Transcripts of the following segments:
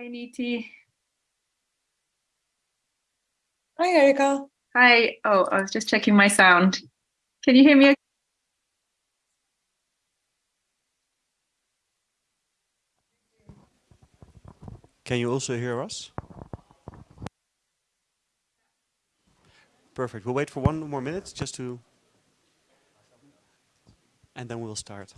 Hi, Niti. Hi, Erica. Hi. Oh, I was just checking my sound. Can you hear me? Can you also hear us? Perfect. We'll wait for one more minute just to, and then we'll start.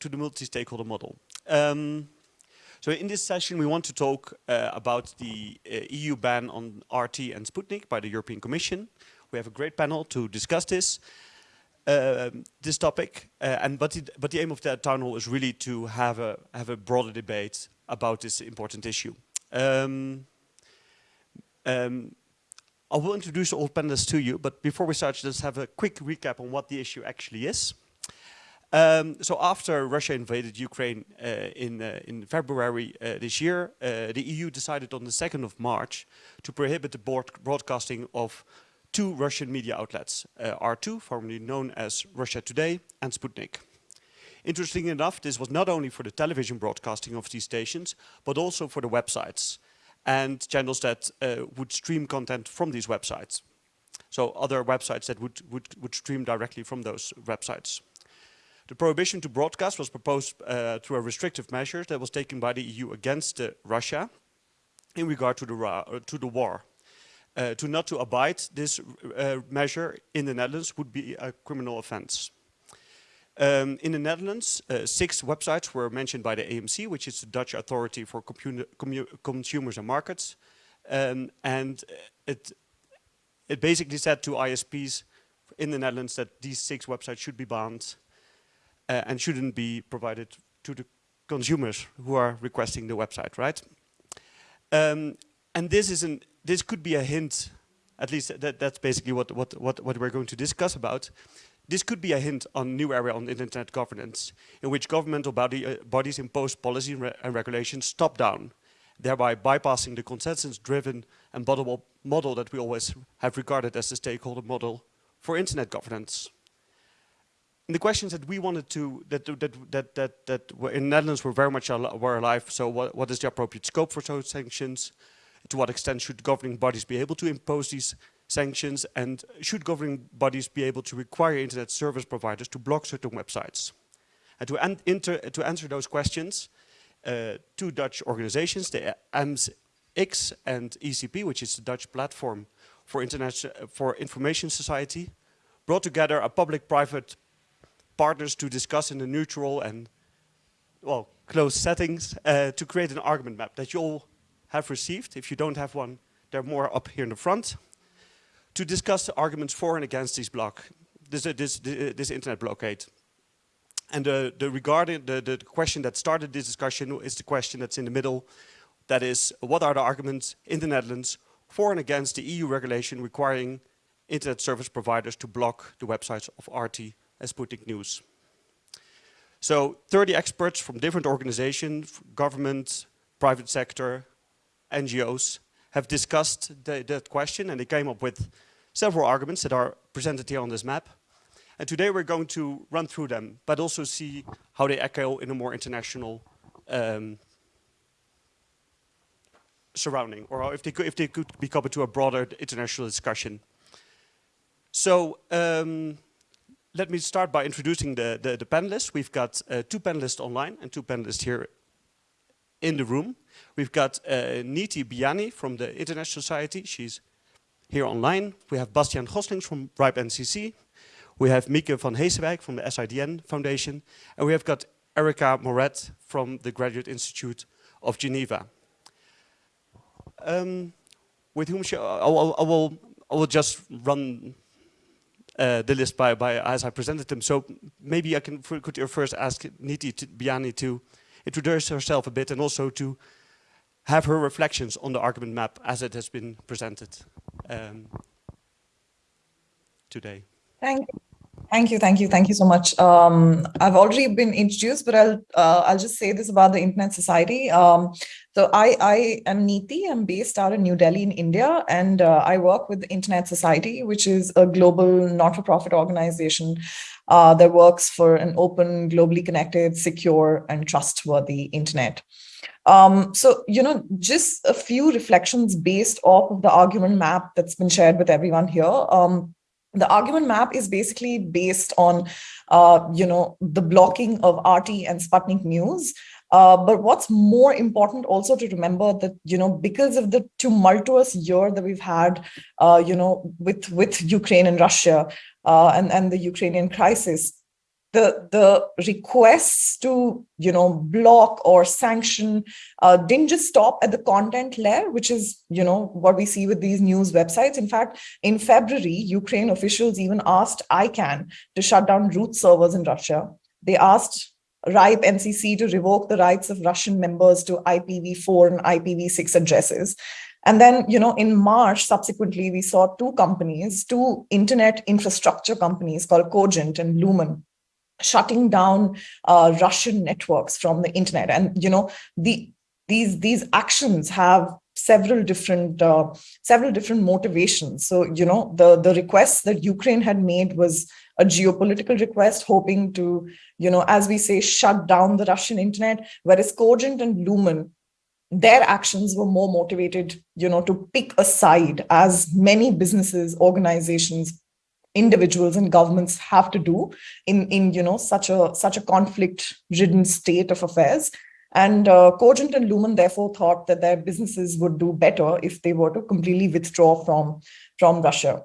To the multi-stakeholder model. Um, so in this session, we want to talk uh, about the uh, EU ban on RT and Sputnik by the European Commission. We have a great panel to discuss this, uh, this topic. Uh, and but, it, but the aim of that town hall is really to have a have a broader debate about this important issue. Um, um, I will introduce all panelists to you, but before we start, let's have a quick recap on what the issue actually is. Um, so after Russia invaded Ukraine uh, in, uh, in February uh, this year, uh, the EU decided on the 2nd of March to prohibit the broadcasting of two Russian media outlets, uh, RT, formerly known as Russia Today, and Sputnik. Interestingly enough, this was not only for the television broadcasting of these stations, but also for the websites and channels that uh, would stream content from these websites. So other websites that would, would, would stream directly from those websites. The prohibition to broadcast was proposed uh, through a restrictive measure that was taken by the EU against uh, Russia in regard to the, uh, to the war. Uh, to not to abide this uh, measure in the Netherlands would be a criminal offense. Um, in the Netherlands, uh, six websites were mentioned by the AMC, which is the Dutch Authority for Consumers and Markets. Um, and it, it basically said to ISPs in the Netherlands that these six websites should be banned uh, and shouldn't be provided to the consumers who are requesting the website, right? Um, and this is an this could be a hint, at least that, that's basically what, what, what, what we're going to discuss about. This could be a hint on new area on internet governance, in which governmental body, uh, bodies impose policy and, re and regulations top down, thereby bypassing the consensus-driven and bottom-up model that we always have regarded as the stakeholder model for internet governance the questions that we wanted to that that that that that in the Netherlands were very much al were alive. So what what is the appropriate scope for those sanctions? To what extent should governing bodies be able to impose these sanctions? And should governing bodies be able to require internet service providers to block certain websites? And to, an to answer those questions, uh, two Dutch organizations, the AMS-IX and ECP, which is the Dutch platform for, internet, for information society, brought together a public-private partners to discuss in a neutral and well closed settings uh, to create an argument map that you all have received. If you don't have one, they're more up here in the front. to discuss the arguments for and against this block, this, uh, this, uh, this internet blockade. And the, the regarding the, the question that started this discussion is the question that's in the middle. That is, what are the arguments in the Netherlands for and against the EU regulation requiring internet service providers to block the websites of RT and Sputnik News. So 30 experts from different organizations, government, private sector, NGOs, have discussed the, that question and they came up with several arguments that are presented here on this map. And today we're going to run through them, but also see how they echo in a more international um, surrounding, or if they could, if they could be coupled to a broader international discussion. So um, let me start by introducing the, the, the panelists. We've got uh, two panelists online and two panelists here in the room. We've got uh, Niti Biyani from the Internet Society. She's here online. We have Bastiaan Goslings from RIPE NCC. We have Mieke van Heesewijk from the SIDN Foundation. And we have got Erica Moret from the Graduate Institute of Geneva. Um, with whom I, will, I, will, I will just run uh, the list by, by as I presented them. So maybe I can could you first ask Niti to, Biyani to introduce herself a bit and also to have her reflections on the argument map as it has been presented um, today. Thank you. Thank you, thank you, thank you so much. Um, I've already been introduced, but I'll uh, I'll just say this about the Internet Society. Um, so I I am Niti. I'm based out in New Delhi in India, and uh, I work with the Internet Society, which is a global not-for-profit organization uh, that works for an open, globally connected, secure, and trustworthy internet. Um, so, you know, just a few reflections based off of the argument map that's been shared with everyone here. Um, the argument map is basically based on, uh, you know, the blocking of RT and Sputnik News. Uh, but what's more important also to remember that, you know, because of the tumultuous year that we've had, uh, you know, with, with Ukraine and Russia uh, and, and the Ukrainian crisis, the the requests to you know block or sanction uh, didn't just stop at the content layer which is you know what we see with these news websites. In fact in february ukraine officials even asked icann to shut down root servers in russia. They asked ripe ncc to revoke the rights of russian members to ipv4 and ipv6 addresses and then, you know, in March, subsequently, we saw two companies, two internet infrastructure companies called Cogent and Lumen, shutting down uh, Russian networks from the internet. And, you know, the these these actions have several different uh, several different motivations. So, you know, the, the request that Ukraine had made was a geopolitical request, hoping to, you know, as we say, shut down the Russian internet, whereas Cogent and Lumen their actions were more motivated, you know, to pick a side as many businesses, organizations, individuals and governments have to do in in you know such a such a conflict ridden state of affairs. And uh, cogent and lumen therefore thought that their businesses would do better if they were to completely withdraw from from russia.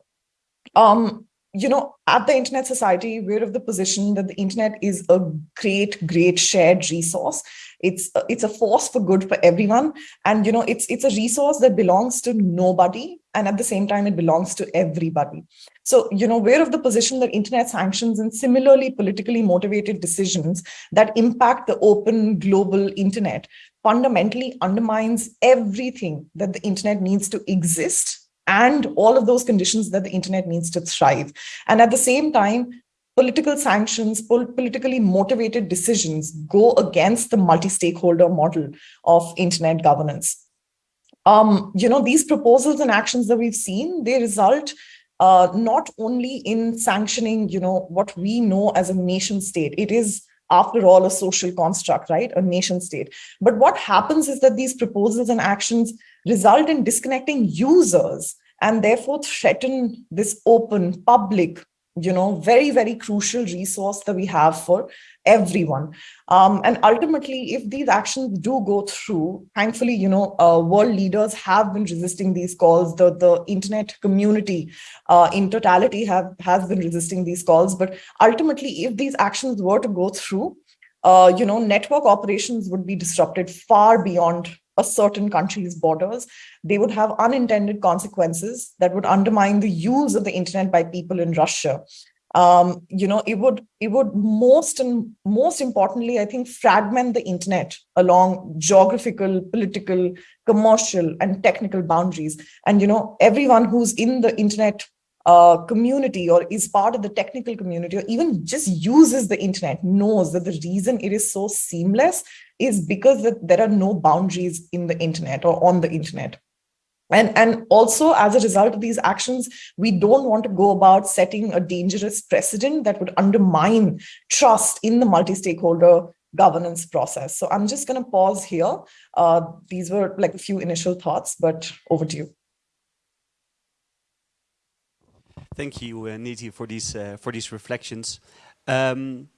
Um you know, at the Internet Society, we're of the position that the internet is a great, great shared resource. It's a, it's a force for good for everyone, and you know, it's it's a resource that belongs to nobody, and at the same time, it belongs to everybody. So, you know, we're of the position that internet sanctions and similarly politically motivated decisions that impact the open global internet fundamentally undermines everything that the internet needs to exist and all of those conditions that the internet needs to thrive. And at the same time, political sanctions, pol politically motivated decisions go against the multi-stakeholder model of internet governance. Um, you know, these proposals and actions that we've seen, they result uh, not only in sanctioning, you know, what we know as a nation state. It is after all a social construct, right? A nation state. But what happens is that these proposals and actions result in disconnecting users and therefore threaten this open, public, you know, very, very crucial resource that we have for everyone. Um, and ultimately, if these actions do go through, thankfully, you know, uh, world leaders have been resisting these calls. The, the internet community uh, in totality have has been resisting these calls. But ultimately, if these actions were to go through, uh, you know, network operations would be disrupted far beyond a certain country's borders. They would have unintended consequences that would undermine the use of the internet by people in Russia. Um, you know, it would it would most and most importantly, I think, fragment the internet along geographical, political, commercial, and technical boundaries. And you know, everyone who's in the internet uh, community or is part of the technical community or even just uses the internet knows that the reason it is so seamless is because that there are no boundaries in the internet or on the internet. And, and also as a result of these actions, we don't want to go about setting a dangerous precedent that would undermine trust in the multi-stakeholder governance process. So I'm just going to pause here. Uh, these were like a few initial thoughts, but over to you. Thank you, uh, Niti, for these uh, for these reflections. Um,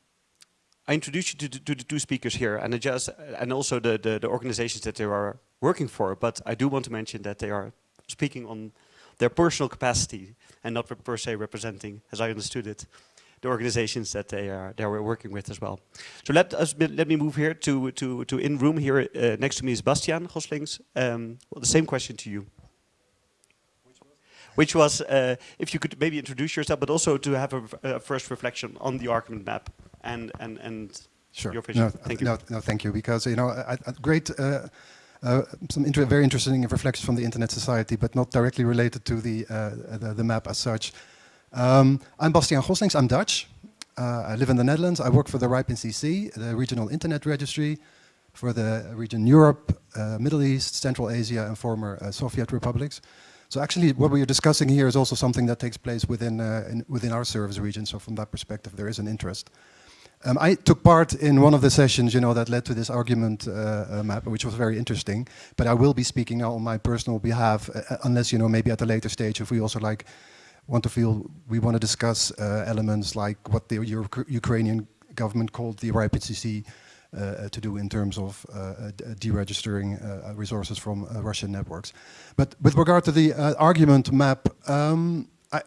I introduced you to, to, the two speakers here, and just and also the, the, the organizations that they are working for. But I do want to mention that they are speaking on their personal capacity and not per se representing, as I understood it, the organizations that they are they are working with as well. So let us let me move here to to to in room here uh, next to me is Bastiaan Goslings. Um, well, the same question to you which was uh, if you could maybe introduce yourself, but also to have a, a first reflection on the argument map and and and sure. your vision. No, thank you. No, no, thank you. Because you know, a, a great. Uh, uh, some inter very interesting reflections from the Internet Society, but not directly related to the uh, the, the, map as such. Um, I'm Bastiaan Goslings. I'm Dutch. Uh, I live in the Netherlands. I work for the RIPE NCC, the regional internet registry for the region Europe, uh, Middle East, Central Asia, and former uh, Soviet republics. So actually what we are discussing here is also something that takes place within, uh, in, within our service region. So from that perspective, there is an interest. Um, I took part in one of the sessions, you know, that led to this argument uh, uh, map, which was very interesting. But I will be speaking now on my personal behalf, uh, uh unless, you know, maybe at a later stage, if we also like want to feel, we want to discuss uh, elements like what the Euro Ukrainian government called the RIPE-NCC uh, to do in terms of deregistering resources from Russian networks. But with regard to the argument map, um, I,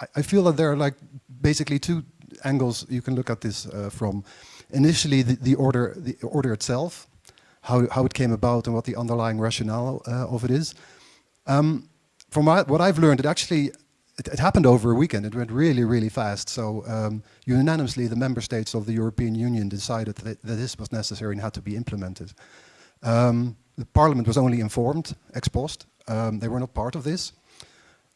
I, I, feel that there are like basically two angles you can look at this from. Initially, the, the, order, the order itself, how, how it came about and what the underlying rationale of it is. Um, from what I've learned, it actually it, it, happened over a weekend. It went really, really fast. So um, unanimously, the member states of the European Union decided that, that this was necessary and had to be implemented. Um, the parliament was only informed ex post. Um, they were not part of this.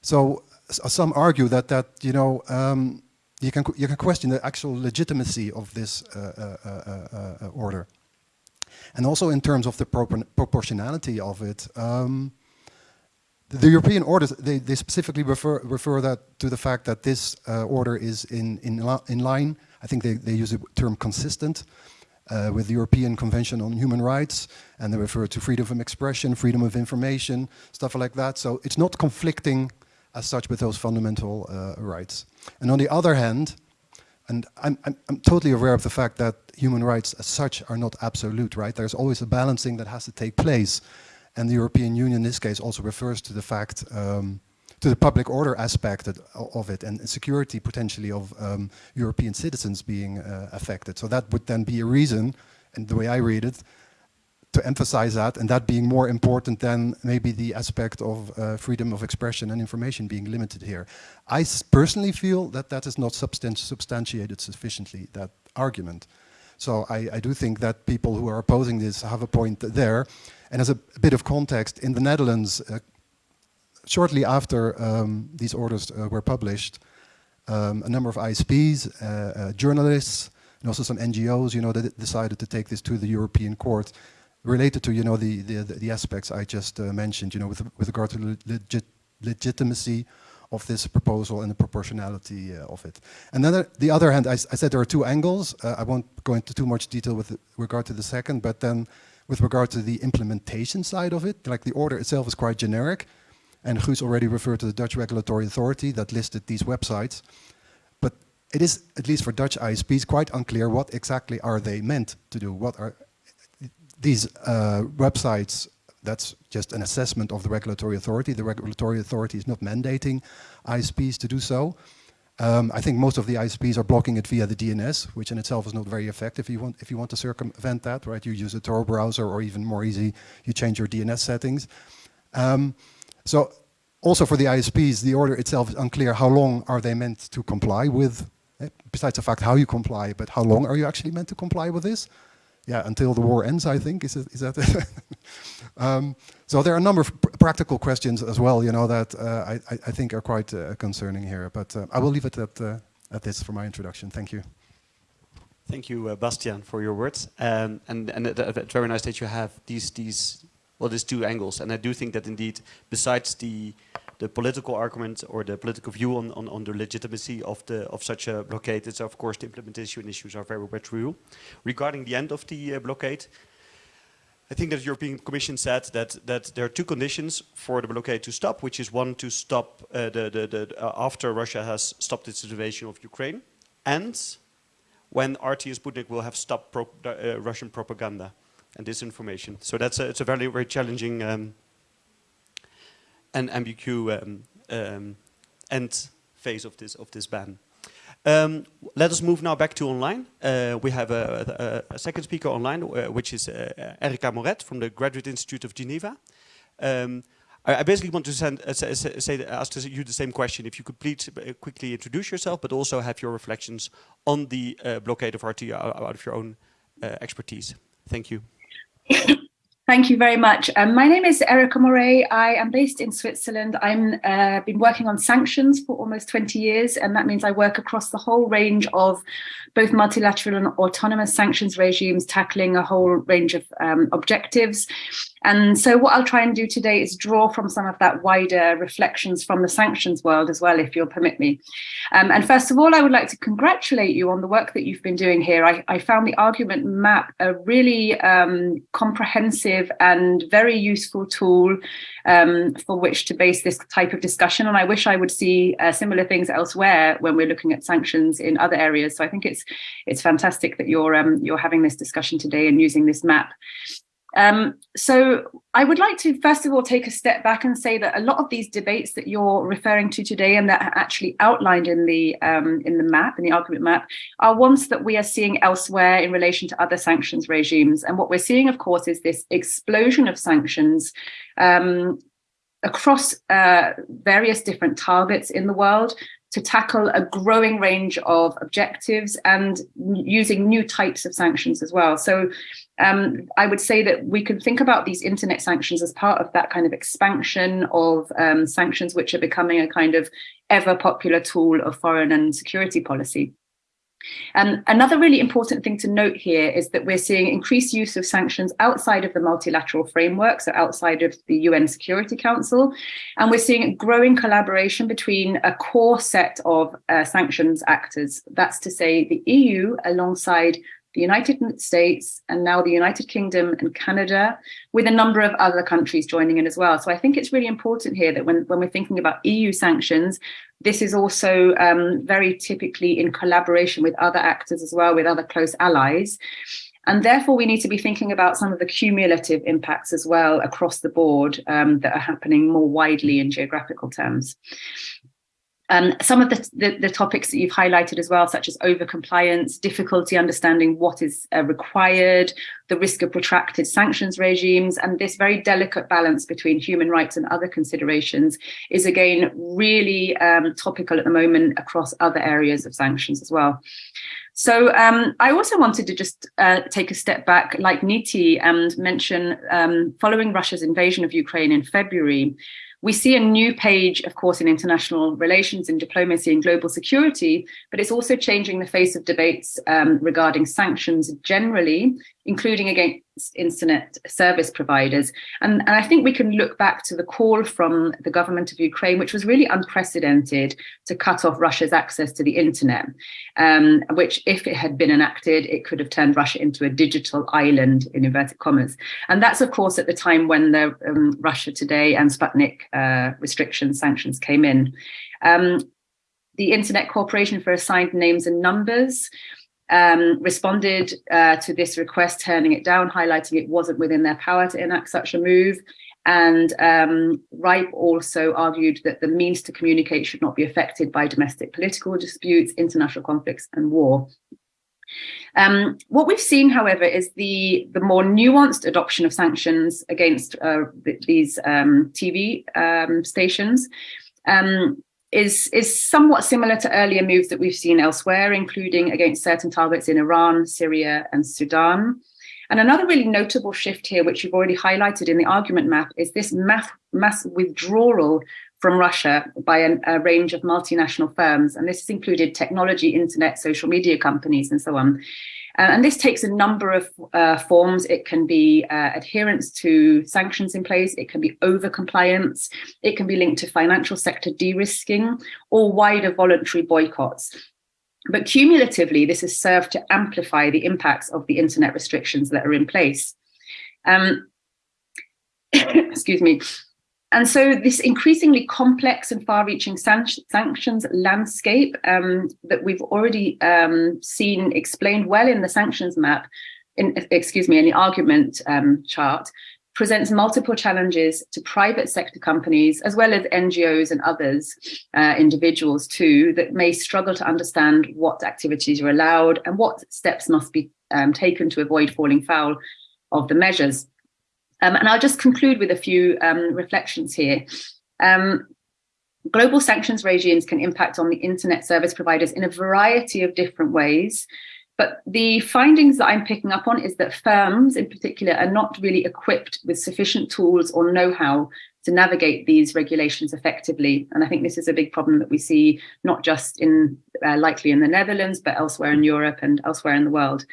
So some argue that that you know um, you can you can question the actual legitimacy of this uh, uh, uh, order, and also in terms of the proportionality of it. Um, the European orders, they, they specifically refer, refer that to the fact that this uh, order is in, in, in line, I think they, they use the term consistent, uh, with the European Convention on Human Rights, and they refer to freedom of expression, freedom of information, stuff like that. So it's not conflicting as such with those fundamental uh, rights. And on the other hand, and I'm, I'm, I'm, totally aware of the fact that human rights as such are not absolute, right? There's always a balancing that has to take place. And the European Union in this case also refers to the fact, um, to the public order aspect of it and security potentially of um, European citizens being uh, affected. So that would then be a reason, and the way I read it, to emphasize that and that being more important than maybe the aspect of uh, freedom of expression and information being limited here. I personally feel that that is not substan substantiated sufficiently, that argument. So I, I, do think that people who are opposing this have a point there. And as a, a bit of context, in the Netherlands, uh, shortly after um, these orders uh, were published, um, a number of ISPs, uh, uh, journalists, and also some NGOs, you know, that decided to take this to the European Court related to, you know, the, the, the aspects I just uh, mentioned, you know, with, with regard to legit legitimacy of this proposal and the proportionality uh, of it. And then the other hand, I, I, said there are two angles. Uh, I won't go into too much detail with regard to the second, but then with regard to the implementation side of it, like the order itself is quite generic. And Guus already referred to the Dutch Regulatory Authority that listed these websites. But it is, at least for Dutch ISPs, quite unclear what exactly are they meant to do. What are these uh, websites that's just an assessment of the regulatory authority. The regulatory authority is not mandating ISPs to do so. Um, I think most of the ISPs are blocking it via the DNS, which in itself is not very effective. If you want, if you want to circumvent that, right, you use a Tor browser, or even more easy, you change your DNS settings. Um, so also for the ISPs, the order itself is unclear. How long are they meant to comply with? Eh, besides the fact how you comply, but how long are you actually meant to comply with this? Yeah, until the war ends, I think. Is, it, is that? um, so there are a number of pr practical questions as well, you know, that uh, I, I, think are quite uh, concerning here. But uh, I will leave it at, uh, at this for my introduction. Thank you. Thank you, uh, Bastiaan, for your words. Um, and and it's very nice that you have these these well, these two angles. And I do think that indeed, besides the the political argument or the political view on, on, on the legitimacy of the of such a blockade, it's of course the implementation issues are very much real. Regarding the end of the uh, blockade, I think that the European Commission said that that there are two conditions for the blockade to stop, which is one to stop uh, the the, the uh, after Russia has stopped its invasion of Ukraine, and when RT and Sputnik will have stopped pro uh, Russian propaganda and disinformation. So that's a, it's a very, very challenging um, and ambiguous um, um, end phase of this, of this ban. Um, let us move now back to online. Uh, we have a, a, a, second speaker online, uh, which is uh, Erica Moret from the Graduate Institute of Geneva. Um, I, I, basically want to send, uh, say, say, ask you the same question. If you could please uh, quickly introduce yourself, but also have your reflections on the uh, blockade of RT out of your own expertise. Thank you. Thank you very much. Um, my name is Erica Moret. I am based in Switzerland. I've uh, been working on sanctions for almost 20 years, and that means I work across the whole range of both multilateral and autonomous sanctions regimes, tackling a whole range of um, objectives. And so what I'll try and do today is draw from some of that wider reflections from the sanctions world as well, if you'll permit me. Um, and first of all, I would like to congratulate you on the work that you've been doing here. I, I found the argument map a really um, comprehensive and very useful tool um, for which to base this type of discussion. And I wish I would see uh, similar things elsewhere when we're looking at sanctions in other areas. So I think it's it's fantastic that you're um, you're having this discussion today and using this map. Um, so I would like to first of all take a step back and say that a lot of these debates that you're referring to today and that are actually outlined in the um, in the map, in the argument map, are ones that we are seeing elsewhere in relation to other sanctions regimes. And what we're seeing, of course, is this explosion of sanctions um, across uh, various different targets in the world to tackle a growing range of objectives and using new types of sanctions as well. So um, I would say that we can think about these internet sanctions as part of that kind of expansion of um, sanctions, which are becoming a kind of ever popular tool of foreign and security policy. And another really important thing to note here is that we're seeing increased use of sanctions outside of the multilateral framework, so outside of the UN Security Council. And we're seeing growing collaboration between a core set of uh, sanctions actors. That's to say the EU alongside the United States, and now the United Kingdom and Canada, with a number of other countries joining in as well. So I think it's really important here that when, when we're thinking about EU sanctions, this is also um, very typically in collaboration with other actors as well, with other close allies. And therefore, we need to be thinking about some of the cumulative impacts as well across the board um, that are happening more widely in geographical terms. Um, some of the, the, the, topics that you've highlighted as well, such as overcompliance, difficulty understanding what is uh, required, the risk of protracted sanctions regimes, and this very delicate balance between human rights and other considerations is again really um, topical at the moment across other areas of sanctions as well. So um, I also wanted to just uh, take a step back, like Niti, and mention um, following Russia's invasion of Ukraine in February, we see a new page, of course, in international relations and diplomacy and global security, but it's also changing the face of debates um, regarding sanctions generally, including against internet service providers. And, and I think we can look back to the call from the government of Ukraine, which was really unprecedented to cut off Russia's access to the internet, um, which if it had been enacted, it could have turned Russia into a digital island in inverted commas. And that's, of course, at the time when the um, Russia Today and Sputnik uh, restrictions, sanctions came in. Um, the Internet Corporation for Assigned Names and Numbers um, responded uh, to this request, turning it down, highlighting it wasn't within their power to enact such a move. And um, RIPE also argued that the means to communicate should not be affected by domestic political disputes, international conflicts and war. Um, what we've seen, however, is the, the more nuanced adoption of sanctions against uh, these um, TV um, stations um, is, is somewhat similar to earlier moves that we've seen elsewhere, including against certain targets in Iran, Syria and Sudan. And another really notable shift here, which you've already highlighted in the argument map, is this mass, mass withdrawal from Russia by an, a range of multinational firms. And this has included technology, internet, social media companies, and so on. Uh, and this takes a number of uh, forms. It can be uh, adherence to sanctions in place. It can be over-compliance. It can be linked to financial sector de-risking or wider voluntary boycotts. But cumulatively, this has served to amplify the impacts of the internet restrictions that are in place. Um, excuse me. And so this increasingly complex and far-reaching san sanctions landscape um, that we've already um, seen explained well in the sanctions map, in, excuse me, in the argument um, chart, presents multiple challenges to private sector companies, as well as NGOs and others, uh, individuals too, that may struggle to understand what activities are allowed and what steps must be um, taken to avoid falling foul of the measures. Um, and I'll just conclude with a few um, reflections here. Um, global sanctions regimes can impact on the internet service providers in a variety of different ways, but the findings that I'm picking up on is that firms in particular are not really equipped with sufficient tools or know-how to navigate these regulations effectively. And I think this is a big problem that we see not just in uh, likely in the Netherlands, but elsewhere in Europe and elsewhere in the world.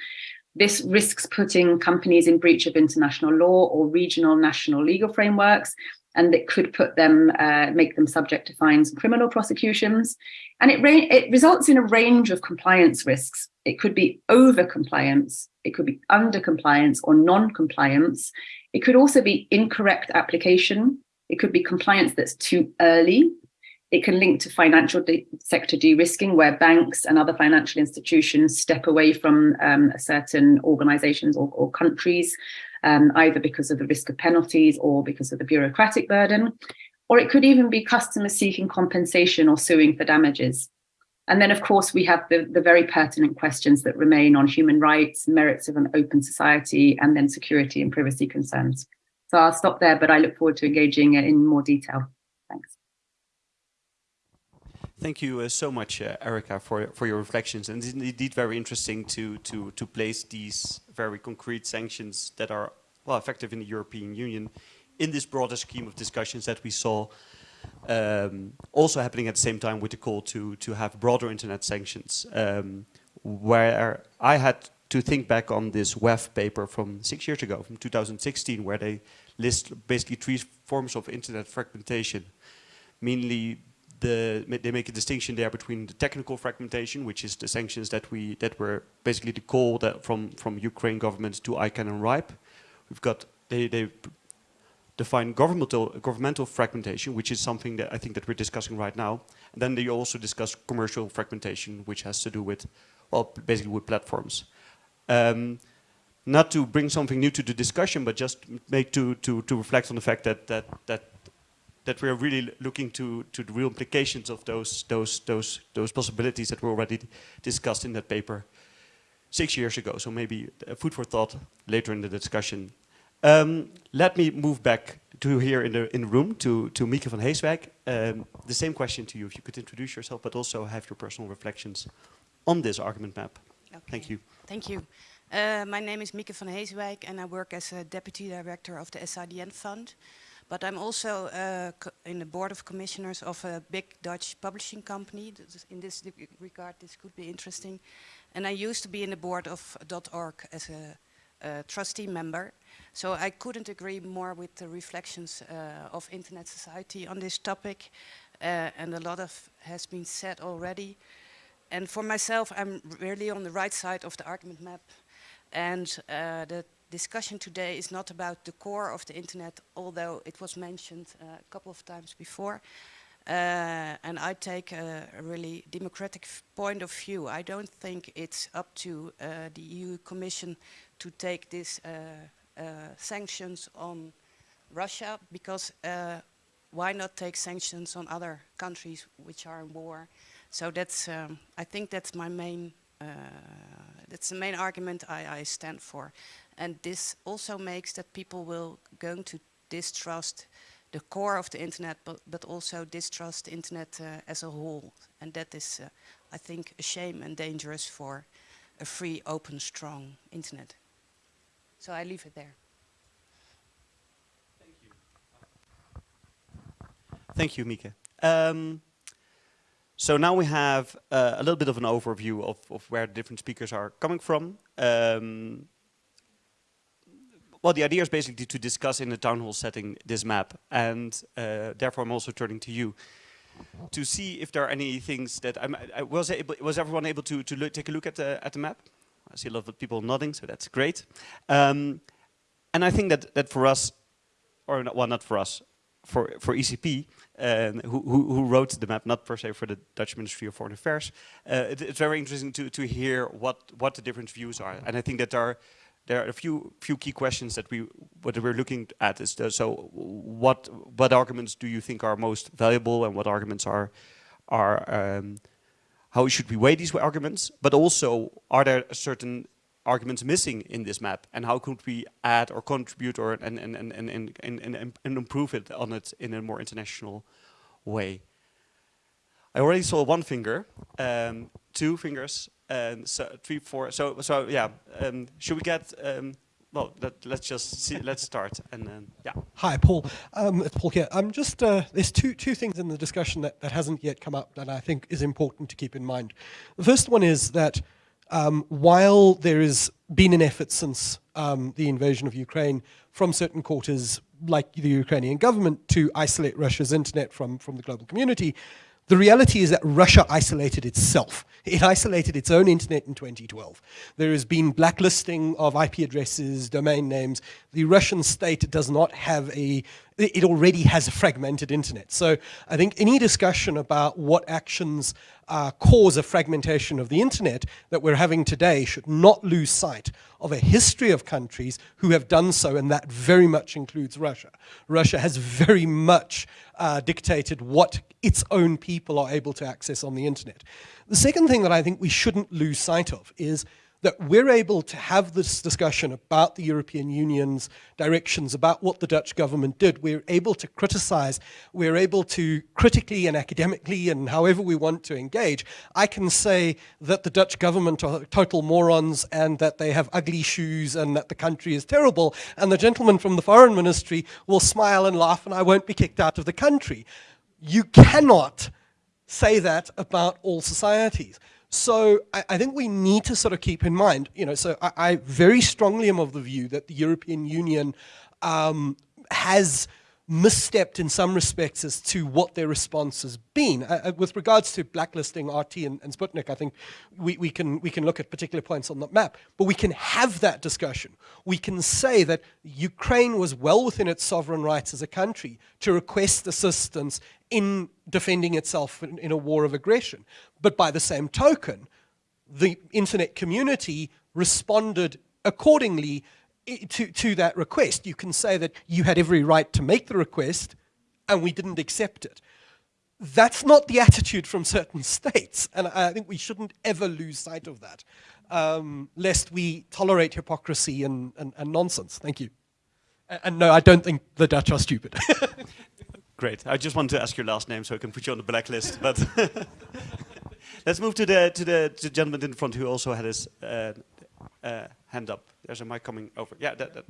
This risks putting companies in breach of international law or regional national legal frameworks and it could put them, uh, make them subject to fines and criminal prosecutions. And it, it results in a range of compliance risks. It could be over compliance, it could be under compliance or non-compliance. It could also be incorrect application. It could be compliance that's too early. It can link to financial de sector de-risking where banks and other financial institutions step away from um, certain organizations or, or countries um, either because of the risk of penalties or because of the bureaucratic burden. Or it could even be customers seeking compensation or suing for damages. And then, of course, we have the, the very pertinent questions that remain on human rights, merits of an open society, and then security and privacy concerns. So I'll stop there, but I look forward to engaging in more detail. Thanks. Thank you uh, so much, uh, Erica, for, for your reflections. And it's indeed very interesting to, to, to place these very concrete sanctions that are well effective in the European Union in this broader scheme of discussions that we saw um, also happening at the same time with the call to, to have broader internet sanctions. Um, where I had to think back on this WEF paper from six years ago, from 2016, where they list basically three forms of internet fragmentation, mainly the, they make a distinction there between the technical fragmentation, which is the sanctions that we that were basically the call that from from Ukraine government to ICANN and RIPE. We've got they they define governmental governmental fragmentation, which is something that I think that we're discussing right now. And then they also discuss commercial fragmentation, which has to do with well basically with platforms. Um, not to bring something new to the discussion, but just make to to to reflect on the fact that that that that we're really looking to, to the real implications of those, those, those, those possibilities that were already discussed in that paper six years ago. So maybe food for thought later in the discussion. Um, let me move back to here in the, in the room to, to Mieke van Heeswijk. Um, the same question to you, if you could introduce yourself, but also have your personal reflections on this argument map. Okay. Thank you. Thank you. Uh, my name is Mieke van Heeswijk and I work as a Deputy Director of the SIDN Fund. But I'm also uh, in the board of commissioners of a big Dutch publishing company. In this regard, this could be interesting. And I used to be in the board of .org as a, a trustee member. So I couldn't agree more with the reflections uh, of Internet Society on this topic. Uh, and a lot of has been said already. And for myself, I'm really on the right side of the argument map. And uh, the discussion today is not about the core of the internet, although it was mentioned uh, a couple of times before. Uh, and I take a, really democratic point of view. I don't think it's up to uh, the EU Commission to take these uh, uh, sanctions on Russia because uh, why not take sanctions on other countries which are in war? So that's, um, I think that's my main, that's the main argument I, I, stand for. And this also makes that people will going to distrust the core of the internet, but, but also distrust the internet uh, as a whole. And that is, uh, I think, a shame and dangerous for a free, open, strong internet. So I leave it there. Thank you. Thank you, Mieke. Um, so now we have uh, a little bit of an overview of, of where the different speakers are coming from. Um, well, the idea is basically to discuss in a town hall setting this map, and uh, therefore I'm also turning to you to see if there are any things that I'm, I was able, was everyone able to to take a look at the at the map? I see a lot of people nodding, so that's great. Um, and I think that that for us, or not, well, not for us, for for ECP, um, who, who, who wrote the map, not per se for the Dutch Ministry of Foreign Affairs, uh, it, it's very interesting to to hear what what the different views are, and I think that there are there are a few few key questions that we what we're looking at is the, so what what arguments do you think are most valuable and what arguments are are um, how should we weigh these arguments? But also are there certain arguments missing in this map? And how could we add or contribute or and and and and and, and, and improve it on it in a more international way? I already saw one finger um, two fingers and so three, four. So, so yeah. Um, should we get? Um, well, let, us just see. Let's start, and then yeah. Hi, Paul. Um, it's Paul here. I'm just uh, there's two two things in the discussion that that hasn't yet come up that I think is important to keep in mind. The first one is that um, while there has been an effort since um, the invasion of Ukraine from certain quarters, like the Ukrainian government, to isolate Russia's internet from from the global community, the reality is that Russia isolated itself. It isolated its own internet in 2012. There has been blacklisting of IP addresses, domain names. The Russian state does not have a it already has a fragmented internet. So I think any discussion about what actions uh, cause a fragmentation of the internet that we're having today should not lose sight of a history of countries who have done so, and that very much includes Russia. Russia has very much uh, dictated what its own people are able to access on the internet. The second thing that I think we shouldn't lose sight of is that we're able to have this discussion about the European Union's directions, about what the Dutch government did. We're able to criticize, we're able to critically and academically and however we want to engage. I can say that the Dutch government are total morons and that they have ugly shoes and that the country is terrible. And the gentleman from the foreign ministry will smile and laugh and I won't be kicked out of the country. You cannot say that about all societies. So I, I, think we need to sort of keep in mind, you know, so I, I very strongly am of the view that the European Union um, has misstepped in some respects as to what their response has been. Uh, uh with regards to blacklisting RT and, and Sputnik, I think we, we, can, we can look at particular points on that map, but we can have that discussion. We can say that Ukraine was well within its sovereign rights as a country to request assistance in defending itself in, in a war of aggression. But by the same token, the internet community responded accordingly to, to that request. You can say that you had every right to make the request and we didn't accept it. That's not the attitude from certain states, and I think we shouldn't ever lose sight of that, um, lest we tolerate hypocrisy and, and, and nonsense. Thank you. And, and no, I don't think the Dutch are stupid. Great. I just wanted to ask your last name so I can put you on the blacklist. But let's move to the to the, to the gentleman in front who also had his uh, uh, hand up. There's a mic coming over. Yeah, that, that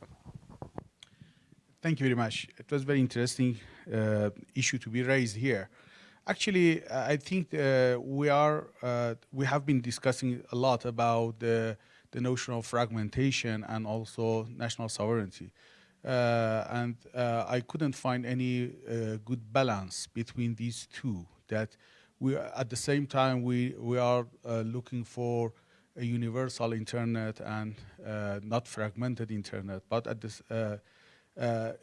Thank you very much. It was very interesting uh, issue to be raised here. Actually, I think uh, we are uh, we have been discussing a lot about the the notion of fragmentation and also national sovereignty. Uh, and uh, I couldn't find any uh, good balance between these two. That we, at the same time, we we are looking for a universal internet and not fragmented internet, but at this. Uh, uh,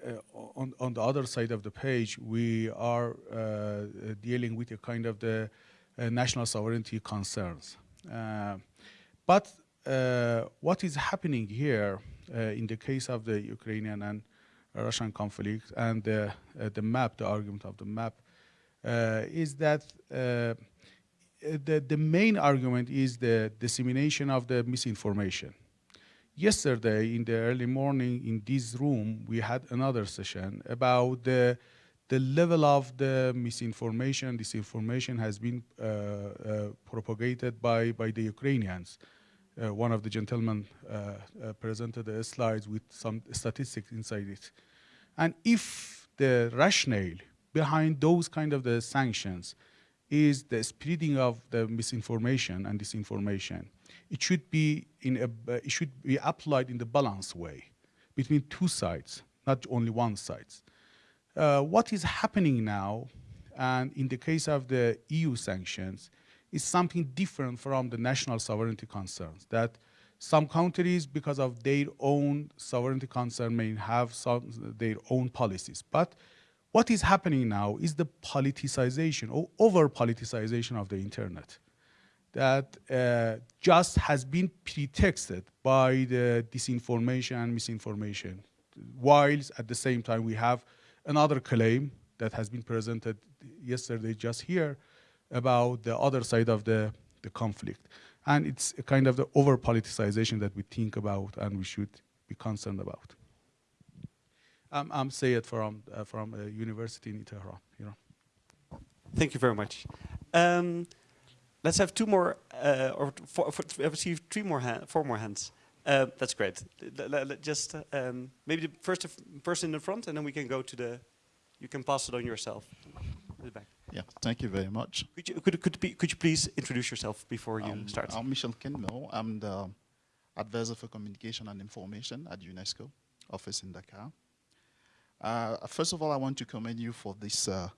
on, on the other side of the page, we are uh, dealing with a kind of the national sovereignty concerns. but what is happening here uh, in the case of the Ukrainian and Russian conflict and the, uh, the map, the argument of the map, uh, is that uh, the, the main argument is the dissemination of the misinformation. Yesterday, in the early morning, in this room, we had another session about the, the level of the misinformation, disinformation has been uh, uh, propagated by, by the Ukrainians. Uh, one of the gentlemen uh, uh, presented the slides with some statistics inside it. And if the rationale behind those kind of the sanctions is the spreading of the misinformation and disinformation, it should be in a, uh, it should be applied in the balanced way between two sides, not only one side. Uh, what is happening now, and in the case of the EU sanctions, is something different from the national sovereignty concerns that some countries, because of their own sovereignty concern, may have some, their own policies. But what is happening now is the politicization or over politicization of the internet that uh, just has been pretexted by the disinformation and misinformation, whilst at the same time we have another claim that has been presented yesterday just here about the other side of the, the conflict. And it's a kind of the over politicization that we think about and we should be concerned about. Um, I'm Sayed from, uh, from a university in Tehran, Iran. Thank you very much. Um, let's have two more, uh, or four, four, we received three more, four more hands. Uh, that's great. L just um, maybe the first person in the front, and then we can go to the. You can pass it on yourself. The back. Yeah, thank you very much. Could you, could, could, be, could you please introduce yourself before you um, start? I'm Michel Kinmel. I'm the Advisor for Communication and Information at UNESCO, office in Dakar. Uh, first of all, I want to commend you for this uh,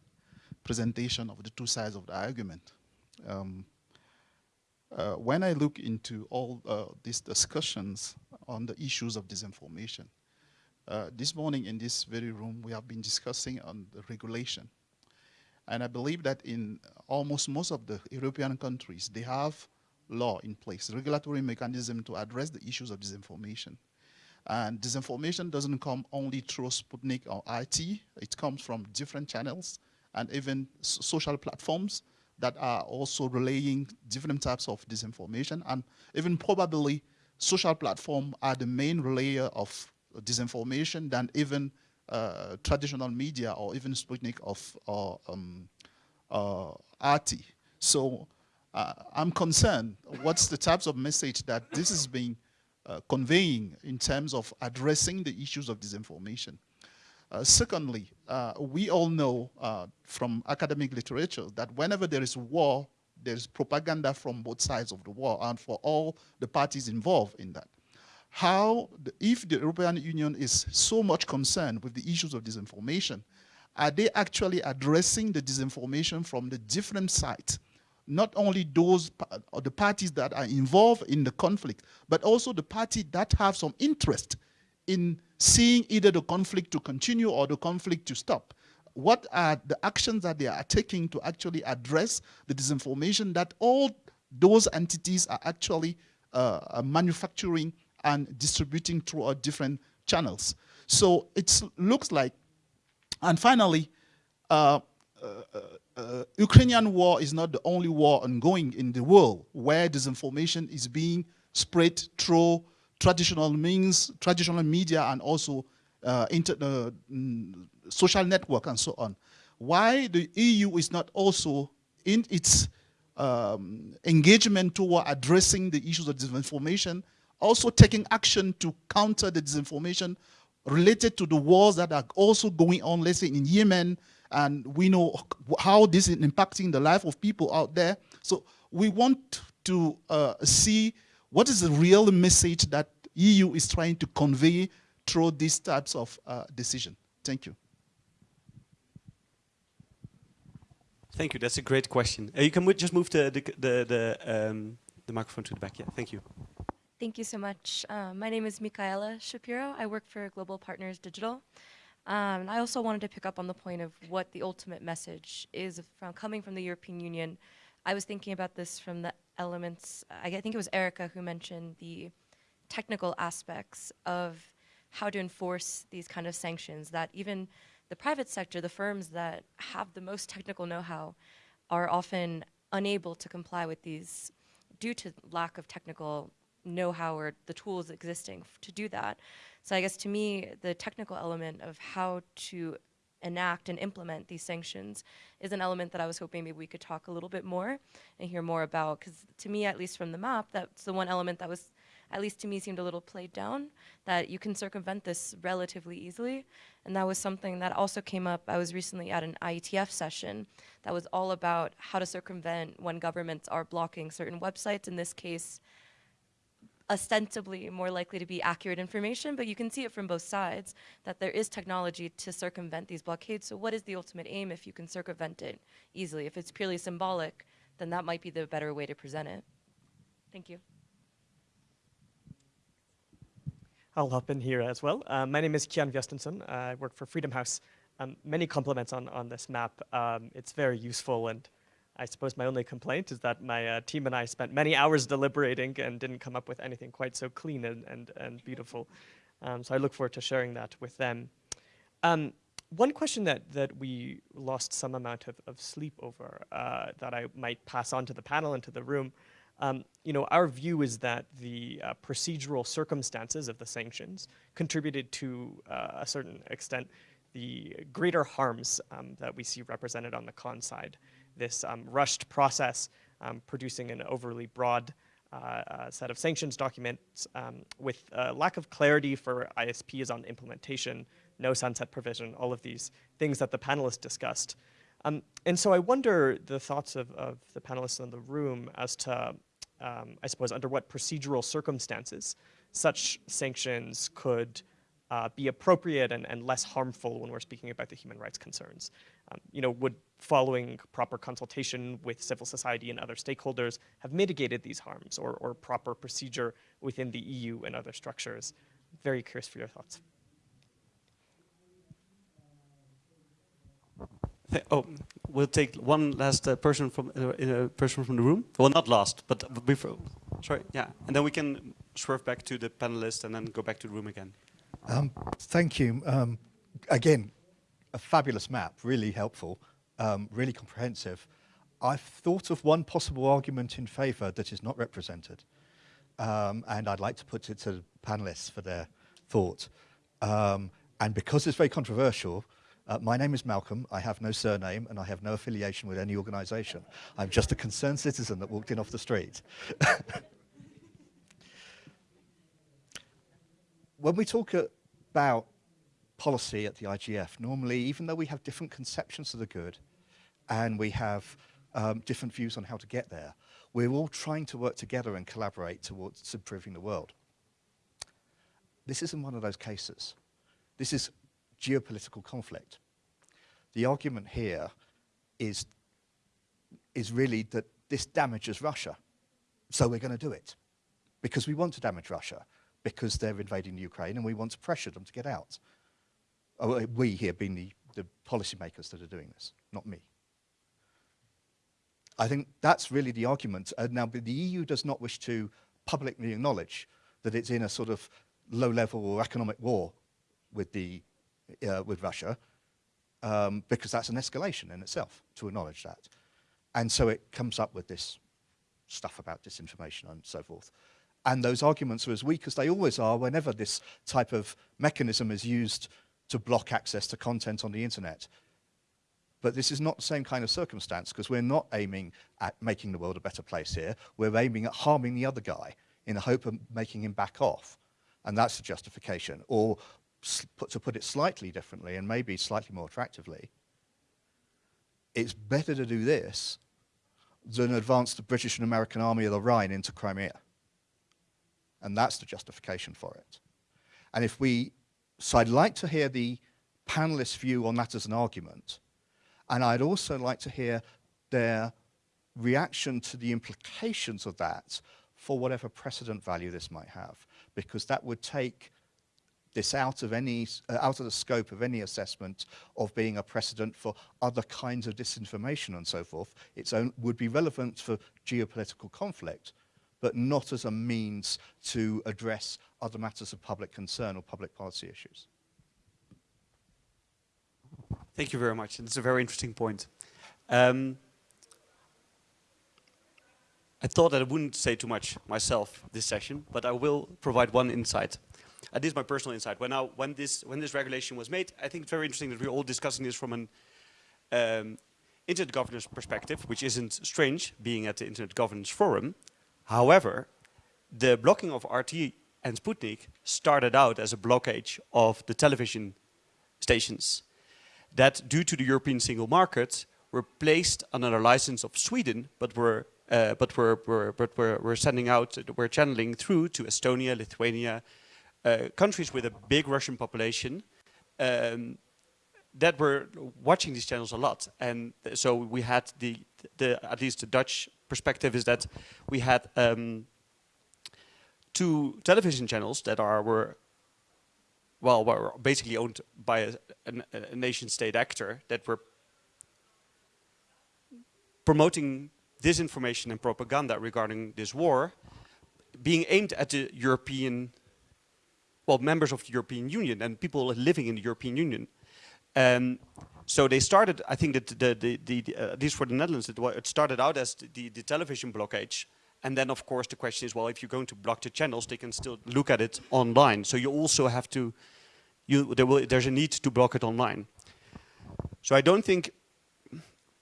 presentation of the two sides of the argument. Um, uh, when I look into all uh, these discussions on the issues of disinformation, uh, this morning in this very room, we have been discussing on the regulation and I believe that in almost most of the European countries, they have law in place, regulatory mechanism to address the issues of disinformation. And disinformation doesn't come only through Sputnik or RT, it comes from different channels and even social platforms that are also relaying different types of disinformation and even probably social platforms are the main relayer of disinformation than even uh, traditional media or even Sputnik of uh, um, uh, RT. So uh, I'm concerned what's the types of message that this is being uh, conveying in terms of addressing the issues of disinformation. Uh, secondly, we all know from academic literature that whenever there is war, there's propaganda from both sides of the war and for all the parties involved in that how, the, if the European Union is so much concerned with the issues of disinformation, are they actually addressing the disinformation from the different sides? Not only those, or the parties that are involved in the conflict, but also the party that have some interest in seeing either the conflict to continue or the conflict to stop. What are the actions that they are taking to actually address the disinformation that all those entities are actually uh, manufacturing and distributing through our different channels. So it looks like, and finally, uh, uh, uh, uh, Ukrainian war is not the only war ongoing in the world where disinformation is being spread through traditional means, traditional media, and also uh, inter, mm, social network and so on. Why the EU is not also in its um, engagement toward addressing the issues of disinformation also taking action to counter the disinformation related to the wars that are also going on, let's say in Yemen, and we know how this is impacting the life of people out there. So we want to uh, see what is the real message that EU is trying to convey through these types of uh, decision. Thank you. Thank you. That's a great question. Uh, you can just move the the the, the, um, the microphone to the back. Yeah. Thank you. Thank you so much. Uh, my name is Michaela Shapiro. I work for Global Partners Digital. Um, and I also wanted to pick up on the point of what the ultimate message is from coming from the European Union. I was thinking about this from the elements, I think it was Erica who mentioned the technical aspects of how to enforce these kind of sanctions that even the private sector, the firms that have the most technical know-how are often unable to comply with these due to lack of technical know-how or the tools existing to do that. So I guess to me, the technical element of how to enact and implement these sanctions is an element that I was hoping maybe we could talk a little bit more and hear more about. Because to me, at least from the map, that's the one element that was, at least to me, seemed a little played down, that you can circumvent this relatively easily. And that was something that also came up. I was recently at an IETF session that was all about how to circumvent when governments are blocking certain websites. In this case, ostensibly more likely to be accurate information, but you can see it from both sides, that there is technology to circumvent these blockades. So what is the ultimate aim if you can circumvent it easily? If it's purely symbolic, then that might be the better way to present it. Thank you. I'll hop in here as well. Uh, my name is Kian Vesteinsson. I work for Freedom House. Um, many compliments on, on this map. Um, it's very useful and I suppose my only complaint is that my uh, team and I spent many hours deliberating and didn't come up with anything quite so clean and, and, and beautiful. Um, so I look forward to sharing that with them. Um, one question that, that we lost some amount of, of sleep over uh, that I might pass on to the panel and to the room, um, you know, our view is that the uh, procedural circumstances of the sanctions contributed to uh, a certain extent the greater harms um, that we see represented on the con side this um, rushed process, um, producing an overly broad uh, uh, set of sanctions documents um, with lack of clarity for ISPs on implementation, no sunset provision, all of these things that the panelists discussed. Um, and so I wonder the thoughts of, of, the panelists in the room as to, um, I suppose, under what procedural circumstances such sanctions could uh, be appropriate and, and, less harmful when we're speaking about the human rights concerns. Um, you know, would following proper consultation with civil society and other stakeholders have mitigated these harms or, or proper procedure within the EU and other structures? Very curious for your thoughts. Oh, we'll take one last uh, person from uh, a person from the room. Well, not last, but before. Sorry, yeah, and then we can swerve back to the panelists and then go back to the room again. Um, thank you. Um, again, a fabulous map, really helpful, um, really comprehensive. I've thought of one possible argument in favour that is not represented, um, and I'd like to put it to the panellists for their thought. Um, and because it's very controversial, uh, my name is Malcolm, I have no surname, and I have no affiliation with any organisation. I'm just a concerned citizen that walked in off the street. when we talk about policy at the IGF, normally, even though we have different conceptions of the good and we have um, different views on how to get there, we're all trying to work together and collaborate towards improving the world. This isn't one of those cases. This is geopolitical conflict. The argument here is, is really that this damages Russia, so we're going to do it because we want to damage Russia because they're invading Ukraine and we want to pressure them to get out. Oh, we here being the, the policymakers that are doing this, not me. I think that's really the argument. Uh, now, the EU does not wish to publicly acknowledge that it's in a sort of low-level or economic war with, the, uh, with Russia, um, because that's an escalation in itself to acknowledge that. And so it comes up with this stuff about disinformation and so forth. And those arguments are as weak as they always are whenever this type of mechanism is used to block access to content on the internet. But this is not the same kind of circumstance because we're not aiming at making the world a better place here. We're aiming at harming the other guy in the hope of making him back off. And that's the justification. Or to put it slightly differently and maybe slightly more attractively, it's better to do this than advance the British and American army of the Rhine into Crimea. And that's the justification for it. And if we so I'd like to hear the panelists' view on that as an argument. And I'd also like to hear their reaction to the implications of that for whatever precedent value this might have, because that would take this out of any uh, out of the scope of any assessment of being a precedent for other kinds of disinformation and so forth. It would be relevant for geopolitical conflict, but not as a means to address other matters of public concern or public policy issues. Thank you very much. It's a very interesting point. Um, I thought that I wouldn't say too much myself this session, but I will provide one insight. Uh, this is my personal insight. When, I, when, this, when this regulation was made, I think it's very interesting that we're all discussing this from an um, internet governance perspective, which isn't strange, being at the Internet Governance Forum. However, the blocking of RT and Sputnik started out as a blockage of the television stations that, due to the European single market, were placed under license of Sweden, but were uh, but we're, we're, but we're, we're sending out, we're channeling through to Estonia, Lithuania, uh, countries with a big Russian population um, that were watching these channels a lot. And so we had the, the at least the Dutch perspective is that we had um, two television channels that are were well were basically owned by a, a, a nation state actor that were promoting disinformation and propaganda regarding this war being aimed at the European, well, members of the European Union and people living in the European Union. Um, so they started, I think that the, the, the, the uh, at least for the Netherlands, it, it started out as the, the television blockage. And then of course the question is, well, if you're going to block the channels, they can still look at it online. So you also have to, you, there will, there's a need to block it online. So I don't think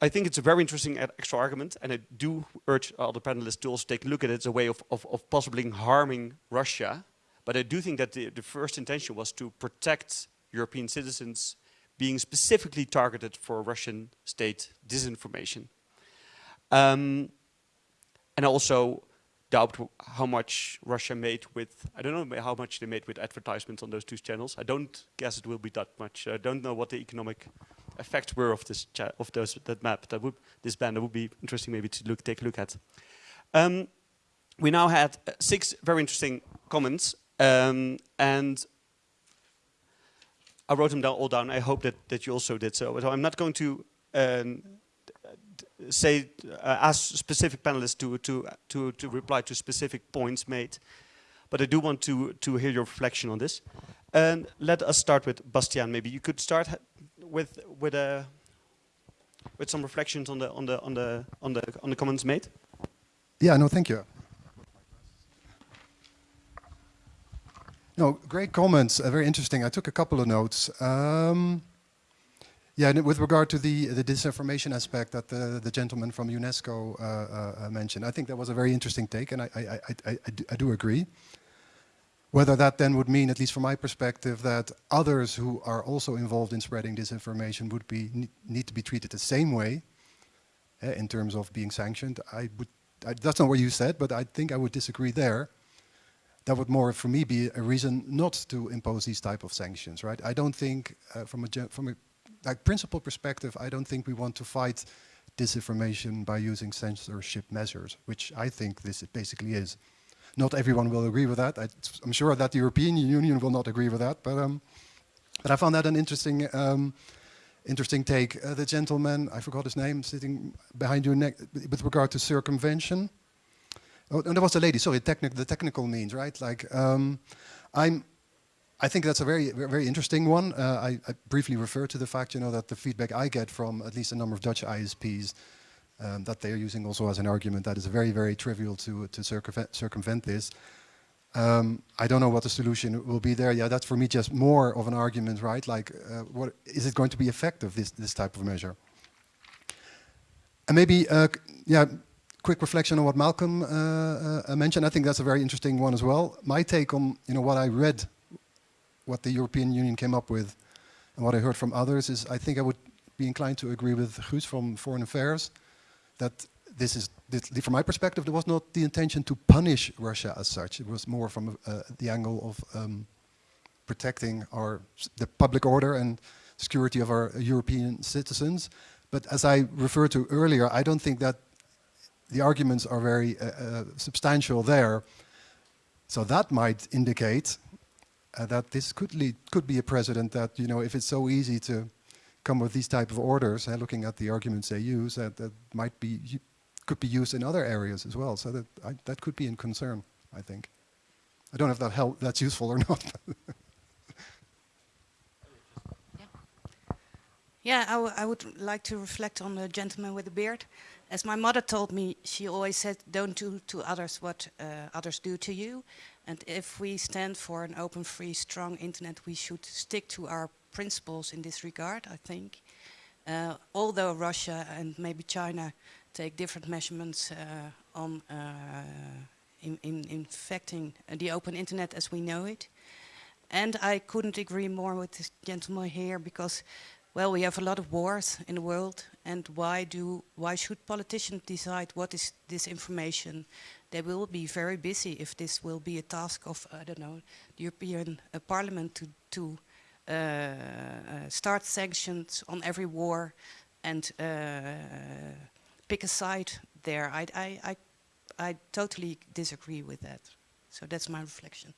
I think it's a very interesting extra argument, and I do urge other panelists to also take a look at it as a way of, of, of possibly harming Russia. But I do think that the, the first intention was to protect European citizens being specifically targeted for Russian state disinformation. Um, and also doubt how much Russia made with, I don't know how much they made with advertisements on those two channels. I don't guess it will be that much. I don't know what the economic effects were of this of those that map. That would this band that would be interesting maybe to look take a look at. Um, we now had six very interesting comments, um, and I wrote them down all down. I hope that that you also did so. So I'm not going to um, say uh, ask specific panelists to to to to reply to specific points made, but I do want to to hear your reflection on this. And let us start with Bastiaan. Maybe you could start with with a with some reflections on the on the on the on the on the comments made? Yeah, no, thank you. No, great comments. Uh, very interesting. I took a couple of notes. Um, yeah, with regard to the the disinformation aspect that the the gentleman from UNESCO uh, uh, mentioned, I think that was a very interesting take, and I I I, I, do, I do agree. Whether that then would mean, at least from my perspective, that others who are also involved in spreading disinformation would be need to be treated the same way uh, in terms of being sanctioned. I would, I, that's not what you said, but I think I would disagree there. That would more, for me, be a reason not to impose these type of sanctions, right? I don't think, uh, from a from a like principle perspective, I don't think we want to fight disinformation by using censorship measures, which I think this basically is. Not everyone will agree with that. I, am sure that the European Union will not agree with that, but, um, but I found that an interesting, um, interesting take. Uh, the gentleman, I forgot his name, sitting behind your neck, with regard to circumvention. Oh, and there was a lady, sorry, the technical means, right? Like, um, I'm, I think that's a very, very interesting one. Uh, I, I, briefly refer to the fact, you know, that the feedback I get from at least a number of Dutch ISPs um, that they're using also as an argument that is very, very trivial to, to circumvent, circumvent this. Um, I don't know what the solution will be there. Yeah, that's for me just more of an argument, right? Like, uh, what is it going to be effective, this, this type of measure? And maybe, uh, yeah, quick reflection on what Malcolm uh, uh, mentioned. I think that's a very interesting one as well. My take on, you know, what I read, what the European Union came up with, and what I heard from others is I think I would be inclined to agree with Guus from Foreign Affairs that this is, this, from my perspective, there was not the intention to punish Russia as such. It was more from uh, the angle of um, protecting our the public order and security of our European citizens. But as I referred to earlier, I don't think that the arguments are very uh, uh, substantial there. So that might indicate uh, that this could lead, could be a precedent that, you know, if it's so easy to come with these type of orders, uh, looking at the arguments they use, that, that might be could be used in other areas as well. So that I, that could be in concern, I think. I don't know if that help, that's useful or not. yeah, I, I would like to reflect on the gentleman with the beard. As my mother told me, she always said, don't do to others what uh, others do to you. And if we stand for an open, free, strong internet, we should stick to our principles in this regard, I think. Uh, although Russia and maybe China take different measurements uh, on uh, in, in infecting the open internet as we know it. And I couldn't agree more with this gentleman here because, well, we have a lot of wars in the world and why do why should politicians decide what is this information? They will be very busy if this will be a task of, I don't know, the European uh, Parliament to, to uh, uh, start sanctions on every war and uh, pick a side there. I, I, I, I totally disagree with that. So that's my reflection.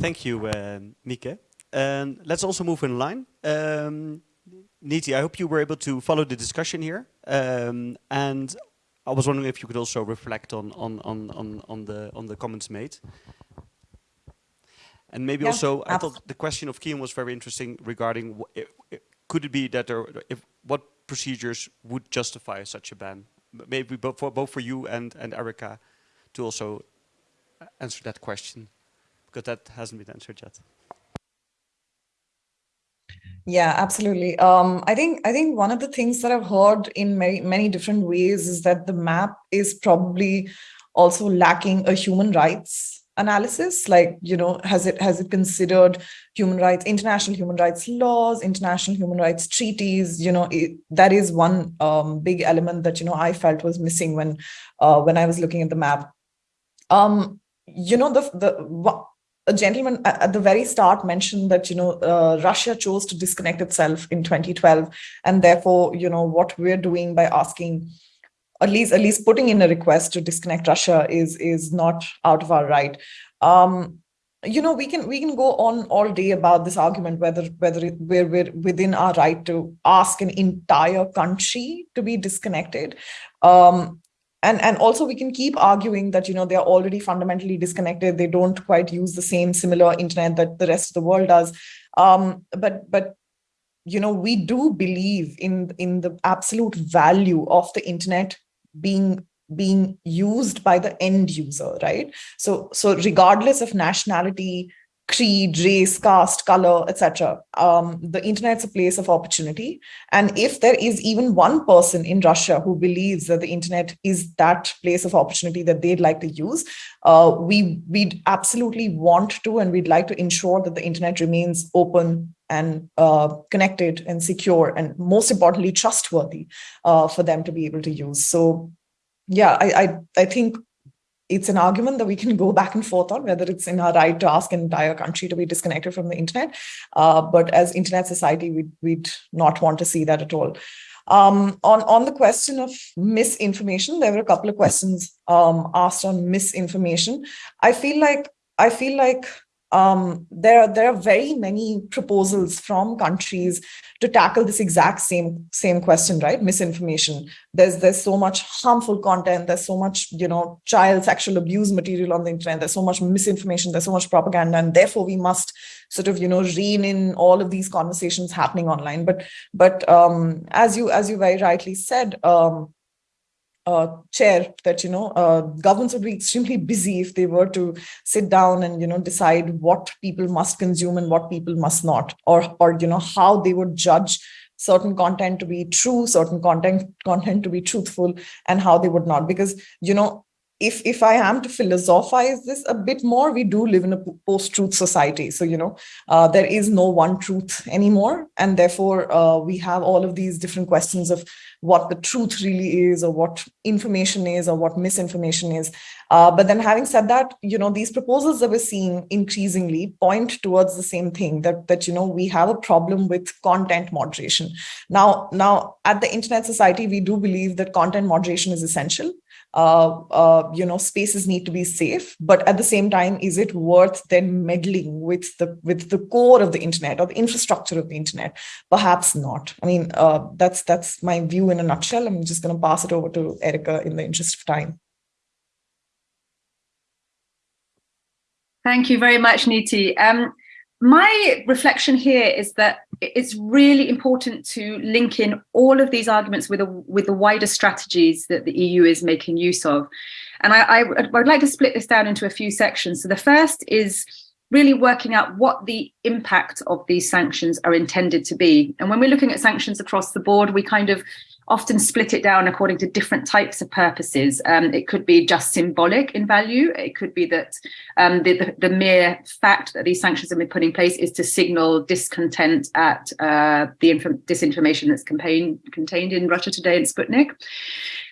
Thank you, uh, Mieke. And let's also move in line. Um, Niti, I hope you were able to follow the discussion here. Um, and I was wondering if you could also reflect on, on, on, on, on, the, on the comments made. And maybe yeah, also, I thought the question of Kian was very interesting regarding, could it be that there, if, what procedures would justify such a ban? Maybe both for, both for you and, and Erica to also answer that question, because that hasn't been answered yet. Yeah, absolutely. Um, I think I think one of the things that I've heard in many many different ways is that the map is probably also lacking a human rights analysis. Like you know has it has it considered human rights international human rights laws international human rights treaties? You know it, that is one um, big element that you know i felt was missing when uh, when i was looking at the map. Um you know the the a gentleman at the very start mentioned that you know uh, russia chose to disconnect itself in 2012 and therefore you know what we're doing by asking at least at least putting in a request to disconnect Russia is is not out of our right. Um, you know, we can we can go on all day about this argument whether whether we're, we're within our right to ask an entire country to be disconnected. Um, and and also we can keep arguing that you know they're already fundamentally disconnected. They don't quite use the same similar internet that the rest of the world does. Um, but but you know we do believe in in the absolute value of the internet being being used by the end user right? So so regardless of nationality creed race caste color etc um, the internet's a place of opportunity. And if there is even one person in russia who believes that the internet is that place of opportunity that they'd like to use uh, we we'd absolutely want to and we'd like to ensure that the internet remains open and uh, connected and secure and most importantly trustworthy uh, for them to be able to use. So yeah I, I i think it's an argument that we can go back and forth on whether it's in our right to ask an entire country to be disconnected from the internet uh, but as internet society we'd, we'd not want to see that at all um, on, on the question of misinformation, there were a couple of questions um, asked on misinformation. I feel like I feel like um, there, there are very many proposals from countries to tackle this exact same same question, right? Misinformation. There's there's so much harmful content. There's so much you know child sexual abuse material on the internet. There's so much misinformation. There's so much propaganda, and therefore we must sort of you know rein in all of these conversations happening online. But but um, as you as you very rightly said. Um, uh, chair that you know uh, governments would be extremely busy if they were to sit down and you know decide what people must consume and what people must not or or you know how they would judge certain content to be true certain content content to be truthful and how they would not. Because you know if if I am to philosophize this a bit more, we do live in a post-truth society. So, you know, uh, there is no one truth anymore. And therefore, uh, we have all of these different questions of what the truth really is or what information is or what misinformation is. Uh, but then having said that, you know, these proposals that we're seeing increasingly point towards the same thing that, that, you know, we have a problem with content moderation. Now, now at the Internet Society, we do believe that content moderation is essential you know, spaces need to be safe, but at the same time, is it worth then meddling with the with the core of the internet or the infrastructure of the internet? Perhaps not. I mean, uh, that's that's my view in a nutshell. I'm just going to pass it over to Erica in the interest of time. Thank you very much, Niti. Um, my reflection here is that it's really important to link in all of these arguments with, a, with the wider strategies that the EU is making use of. And I, I, I'd like to split this down into a few sections. So the first is really working out what the impact of these sanctions are intended to be. And when we're looking at sanctions across the board, we kind of often split it down according to different types of purposes. Um, it could be just symbolic in value. It could be that um, the, the, the, mere fact that these sanctions have been put in place is to signal discontent at uh, the disinformation that's contained, contained in Russia Today and Sputnik.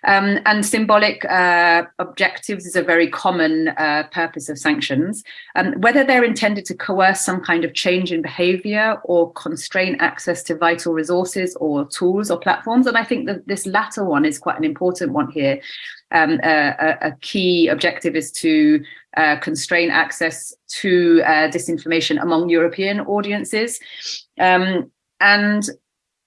Um, and symbolic uh, objectives is a very common uh, purpose of sanctions. Um, whether they're intended to coerce some kind of change in behavior or constrain access to vital resources or tools or platforms. And I think that this latter one is quite an important one here. Um, a, a, key objective is to uh, constrain access to uh, disinformation among European audiences. Um, and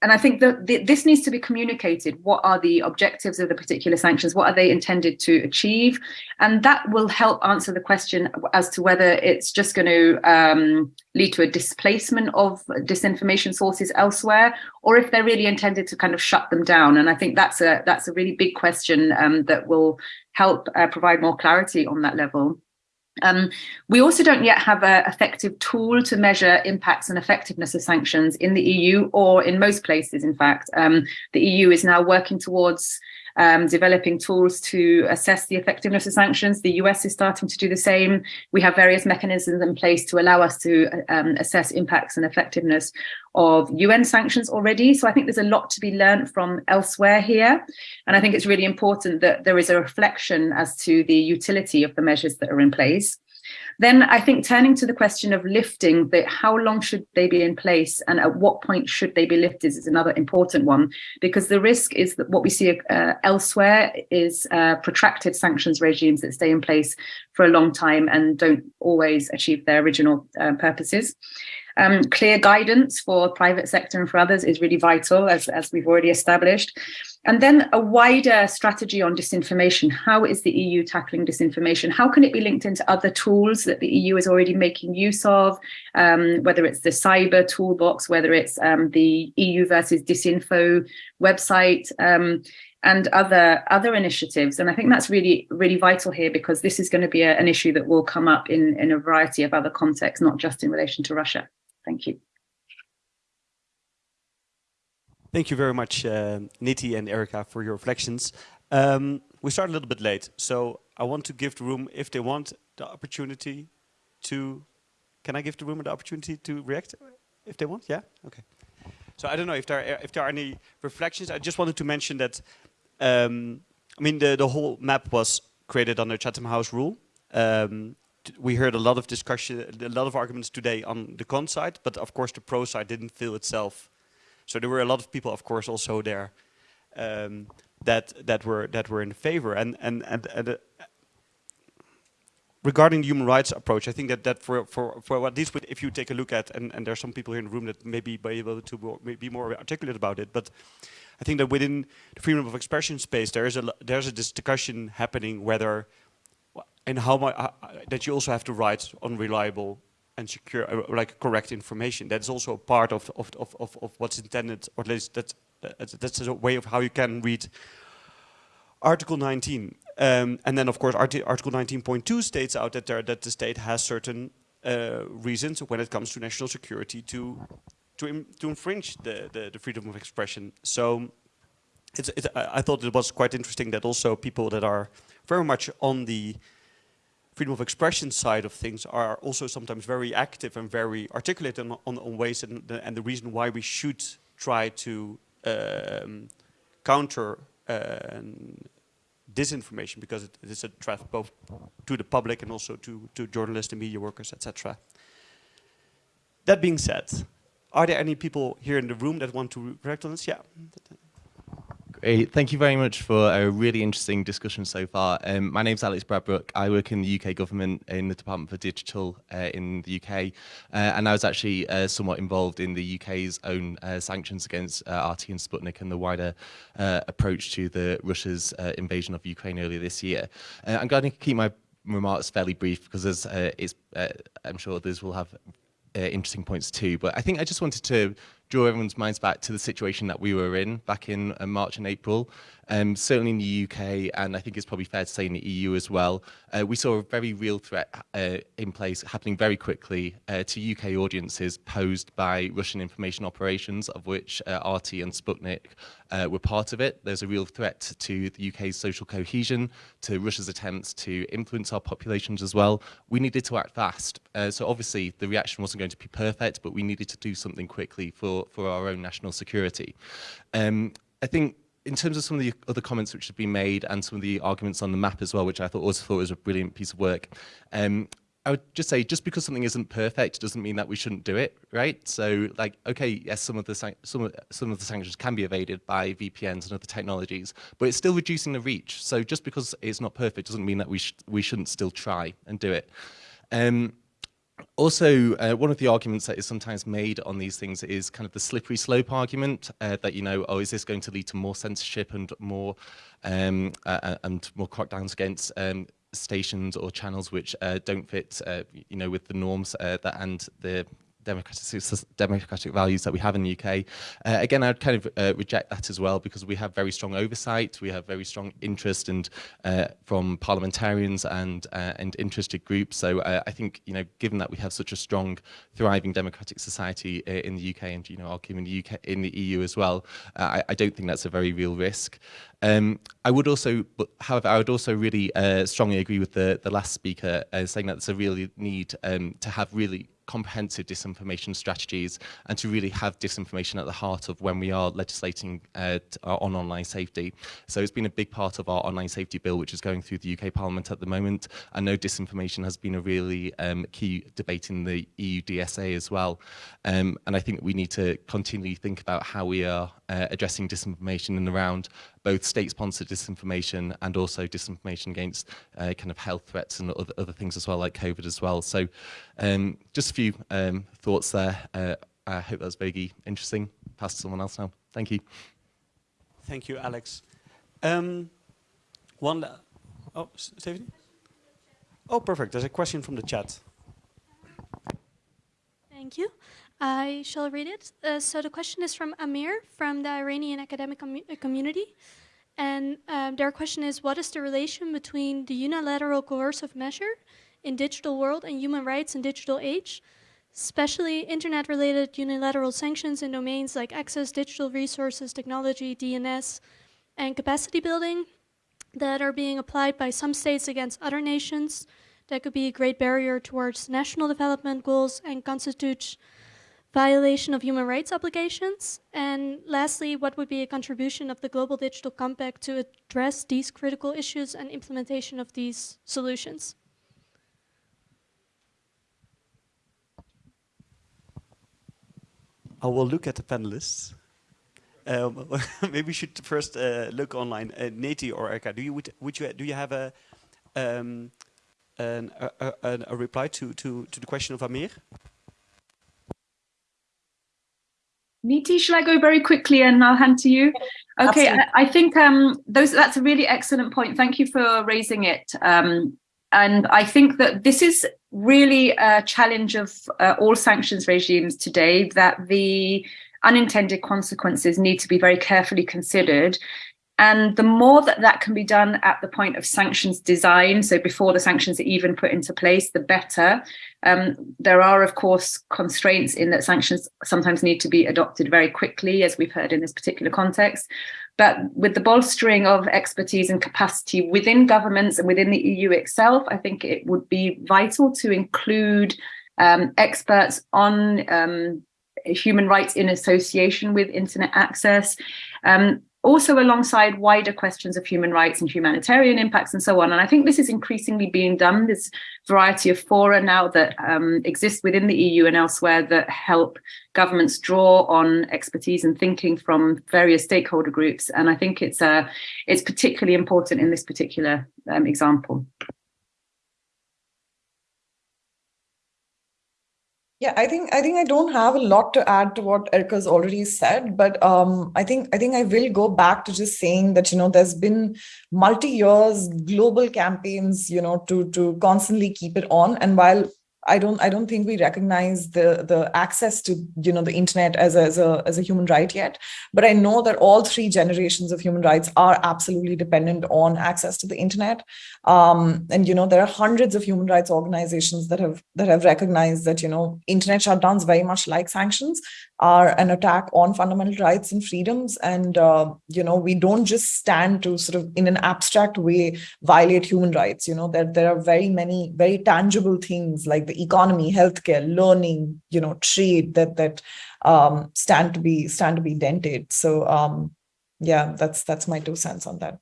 and I think that this needs to be communicated. What are the objectives of the particular sanctions? What are they intended to achieve? And that will help answer the question as to whether it's just going to um, lead to a displacement of disinformation sources elsewhere, or if they're really intended to kind of shut them down. And I think that's a that's a really big question um, that will help uh, provide more clarity on that level. Um, we also don't yet have an effective tool to measure impacts and effectiveness of sanctions in the EU or in most places, in fact. Um, the EU is now working towards um, developing tools to assess the effectiveness of sanctions. The US is starting to do the same. We have various mechanisms in place to allow us to um, assess impacts and effectiveness of UN sanctions already. So I think there's a lot to be learned from elsewhere here. And I think it's really important that there is a reflection as to the utility of the measures that are in place. Then I think turning to the question of lifting, the, how long should they be in place and at what point should they be lifted is another important one, because the risk is that what we see uh, elsewhere is uh, protracted sanctions regimes that stay in place for a long time and don't always achieve their original uh, purposes. Um, clear guidance for private sector and for others is really vital, as, as we've already established. And then a wider strategy on disinformation. How is the EU tackling disinformation? How can it be linked into other tools that the EU is already making use of, um, whether it's the cyber toolbox, whether it's um, the EU versus disinfo website, um, and other other initiatives. And I think that's really, really vital here because this is going to be a, an issue that will come up in, in a variety of other contexts, not just in relation to Russia. Thank you. Thank you very much, uh, Niti and Erica, for your reflections. Um, we start a little bit late, so I want to give the room, if they want, the opportunity to... Can I give the room the opportunity to react, if they want? Yeah? Okay. So I don't know if there are, if there are any reflections. I just wanted to mention that, um, I mean, the, the whole map was created under Chatham House rule. Um, we heard a lot of discussion, a lot of arguments today on the con side, but of course the pro side didn't feel itself so there were a lot of people, of course, also there um, that that were that were in favor. And and and, and uh, regarding the human rights approach, I think that that for for for at least if you take a look at, and and there's some people here in the room that may be able to be more articulate about it, but I think that within the freedom of expression space, there is a there's a discussion happening whether and how much uh, that you also have to write unreliable and secure, uh, like correct information. That's also a part of, of, of, of, of what's intended, or at least that's, that's a way of how you can read Article 19. Um, and then, of course, Article 19.2 states out that, there, that the state has certain uh, reasons when it comes to national security to to, to infringe the, the, the, freedom of expression. So it's, it's, I thought it was quite interesting that also people that are very much on the freedom of expression side of things are also sometimes very active and very articulate on, on, on ways and the, and the, reason why we should try to um, counter uh, disinformation because it, is a threat both to the public and also to, to journalists and media workers, etc. That being said, are there any people here in the room that want to react on this? Yeah. Thank you very much for a really interesting discussion so far. Um, my name is Alex Bradbrook. I work in the UK government in the Department for Digital uh, in the UK, uh, and I was actually uh, somewhat involved in the UK's own uh, sanctions against uh, RT and Sputnik and the wider uh, approach to the Russia's invasion of Ukraine earlier this year. I'm going to keep my remarks fairly brief because as it's, I'm sure others will have interesting points too. But I think I just wanted to draw everyone's minds back to the situation that we were in back in uh, March and April. Um, certainly in the UK, and I think it's probably fair to say in the EU as well, uh, we saw a very real threat uh, in place happening very quickly uh, to UK audiences posed by Russian information operations, of which uh, RT and Sputnik uh, were part of it. There's a real threat to the UK's social cohesion, to Russia's attempts to influence our populations as well. We needed to act fast. so obviously the reaction wasn't going to be perfect, but we needed to do something quickly for, for our own national security. Um, I think in terms of some of the other comments which have been made and some of the arguments on the map as well, which I thought also thought was a brilliant piece of work, um, I would just say just because something isn't perfect doesn't mean that we shouldn't do it, right? So, like, okay, yes, some of the some of, some of the sanctions can be evaded by VPNs and other technologies, but it's still reducing the reach. So, just because it's not perfect doesn't mean that we sh we shouldn't still try and do it. Um, also, uh, one of the arguments that is sometimes made on these things is kind of the slippery slope argument uh, that, you know, oh, is this going to lead to more censorship and more um, uh, and more crackdowns against um, stations or channels which uh, don't fit, uh, you know, with the norms uh, that and the democratic, democratic values that we have in the UK. Uh, again, I'd kind of uh, reject that as well because we have very strong oversight, we have very strong interest and uh, from parliamentarians and uh, and interested groups. So uh, I think you know, given that we have such a strong, thriving democratic society uh, in the UK and you know, arguing in the UK in the EU as well, I, I, don't think that's a very real risk. Um, I would also, however, I would also really strongly agree with the the last speaker saying that there's a really need um, to have really comprehensive disinformation strategies and to really have disinformation at the heart of when we are legislating uh, on online safety. So it's been a big part of our online safety bill which is going through the UK Parliament at the moment. I know disinformation has been a really um, key debate in the EU DSA as well um, and I think we need to continually think about how we are uh, addressing disinformation and around both state-sponsored disinformation and also disinformation against uh, kind of health threats and other, other things as well, like COVID as well. So um, just a few um, thoughts there. Uh, I hope that was very interesting. Pass to someone else now. Thank you. Thank you, Alex. Um, one, oh, Stephanie? Oh, perfect. There's a question from the chat. Thank you. I shall read it. Uh, so the question is from Amir from the Iranian academic com uh, community. And um, their question is, what is the relation between the unilateral coercive measure in digital world and human rights in digital age, especially internet-related unilateral sanctions in domains like access, digital resources, technology, DNS, and capacity building that are being applied by some states against other nations that could be a great barrier towards national development goals and constitute violation of human rights obligations? And lastly, what would be a contribution of the Global Digital Compact to address these critical issues and implementation of these solutions? I will look at the panelists. Um, maybe we should first uh, look online. Uh, Niti or Erica, do you would, would you do you have a um, an, a, a, a reply to, to to the question of Amir? Niti, shall I go very quickly and I'll hand to you? Okay, I, I, think um, those that's a really excellent point. Thank you for raising it. Um, and I think that this is really a challenge of uh, all sanctions regimes today, that the unintended consequences need to be very carefully considered and the more that that can be done at the point of sanctions design, so before the sanctions are even put into place, the better. Um, there are, of course, constraints in that sanctions sometimes need to be adopted very quickly, as we've heard in this particular context. But with the bolstering of expertise and capacity within governments and within the EU itself, I think it would be vital to include um, experts on um, human rights in association with internet access. Um, also alongside wider questions of human rights and humanitarian impacts and so on. And I think this is increasingly being done. There's variety of fora now that um, exist within the EU and elsewhere that help governments draw on expertise and thinking from various stakeholder groups. And I think it's uh, it's particularly important in this particular um, example. Yeah, I think I think I don't have a lot to add to what Erica's already said, but um, I think I think I will go back to just saying that you know there's been multi years global campaigns you know to to constantly keep it on, and while I don't I don't think we recognize the the access to you know the internet as a, as a as a human right yet. But I know that all three generations of human rights are absolutely dependent on access to the internet. Um, and you know there are hundreds of human rights organizations that have that have recognized that you know internet shutdowns very much like sanctions are an attack on fundamental rights and freedoms. And uh, you know we don't just stand to sort of in an abstract way violate human rights. You know there there are very many very tangible things like the the economy, healthcare, learning, you know, trade that that um, stand to be stand to be dented. So um, yeah, that's that's my two cents on that.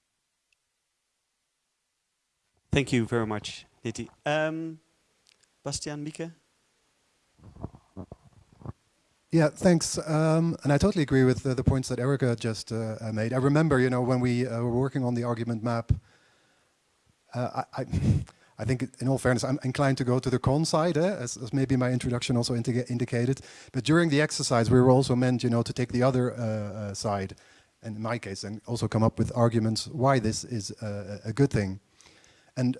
Thank you very much, Niti. Um, Bastiaan, Mieke? Yeah, thanks. Um, and I totally agree with the, the points that Erica just uh, made. I remember, you know, when we uh, were working on the argument map, uh, I, I I think, in all fairness, I'm inclined to go to the con side, eh, as, as, maybe my introduction also indicated. But during the exercise, we were also meant, you know, to take the other uh, uh, side, and in my case, and also come up with arguments why this is a good thing. And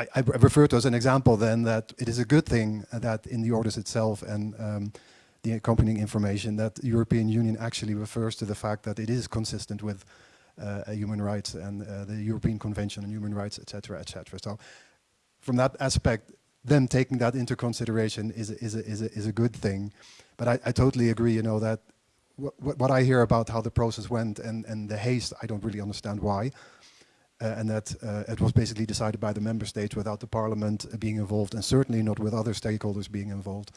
I, I, refer to as an example then that it is a good thing that in the orders itself and um, the accompanying information that European Union actually refers to the fact that it is consistent with uh, human rights and uh, the European Convention on Human Rights, etc., etc. So from that aspect, them taking that into consideration is a, is a, is a, is a good thing. But I, I totally agree, you know, that what, what I hear about how the process went and, and the haste, I don't really understand why. Uh, and that uh, it was basically decided by the member states without the parliament uh, being involved and certainly not with other stakeholders being involved.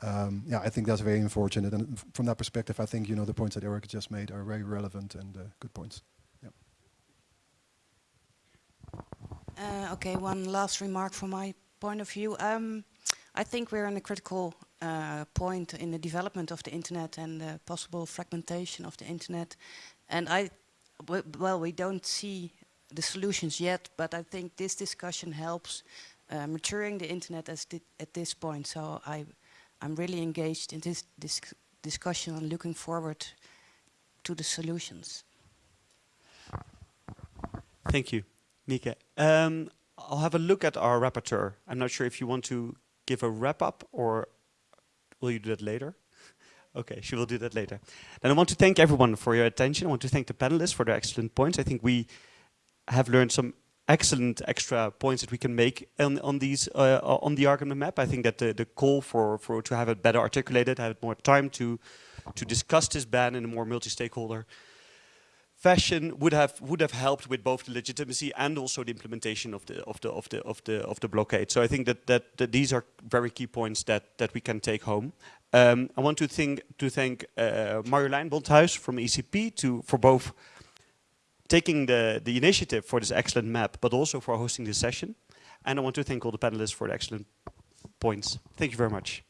Um, yeah, I think that's very unfortunate. And from that perspective, I think, you know, the points that Eric just made are very relevant and uh, good points. Uh, okay, one last remark from my point of view. Um, I think we're in a critical uh, point in the development of the internet and the possible fragmentation of the internet. And I, well, we don't see the solutions yet, but I think this discussion helps uh, maturing the internet as at this point. So I, I'm really engaged in this, this discussion and looking forward to the solutions. Thank you. Mieke. Um, I'll have a look at our rapporteur. I'm not sure if you want to give a wrap up or will you do that later? Okay, she will do that later. Then I want to thank everyone for your attention. I want to thank the panelists for their excellent points. I think we have learned some excellent extra points that we can make on, on these uh, on the argument map. I think that the, the call for, for to have it better articulated, have more time to to discuss this ban in a more multi-stakeholder fashion would have would have helped with both the legitimacy and also the implementation of the of the of the of the of the blockade. So I think that that, that these are very key points that that we can take home. Um, I want to think to thank uh, Marjolein Bondhuis from ECP to for both taking the the initiative for this excellent map, but also for hosting this session. And I want to thank all the panelists for the excellent points. Thank you very much.